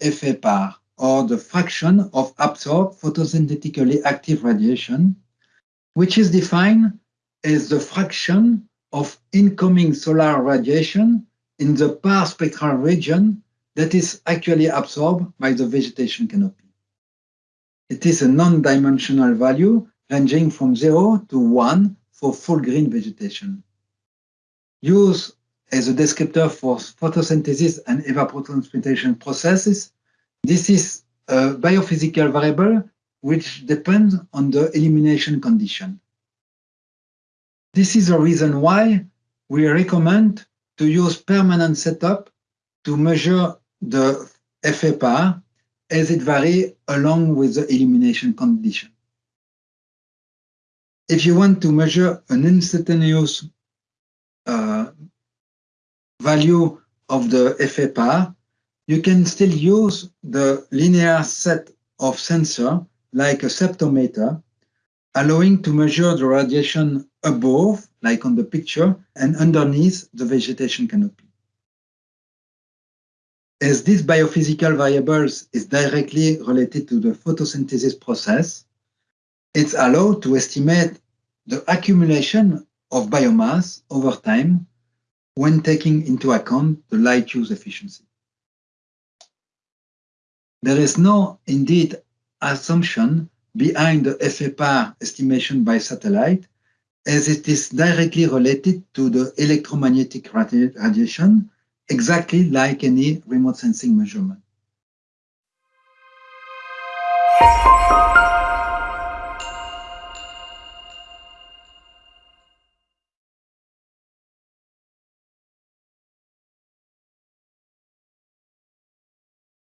FAPAR, or the fraction of absorbed photosynthetically active radiation, which is defined as the fraction of incoming solar radiation in the PAR spectral region that is actually absorbed by the vegetation canopy. It is a non-dimensional value ranging from 0 to 1 for full green vegetation. Used as a descriptor for photosynthesis and evapotranspiration processes, this is a biophysical variable which depends on the illumination condition. This is the reason why we recommend to use permanent setup to measure the FAPAR as it varies along with the illumination condition. If you want to measure an instantaneous uh, value of the FAPAR, you can still use the linear set of sensor like a ceptometer, allowing to measure the radiation above, like on the picture, and underneath the vegetation canopy. As these biophysical variables is directly related to the photosynthesis process, it's allowed to estimate the accumulation of biomass over time when taking into account the light use efficiency. There is no, indeed, assumption behind the FAPAR estimation by satellite, as it is directly related to the electromagnetic radiation exactly like any remote sensing measurement.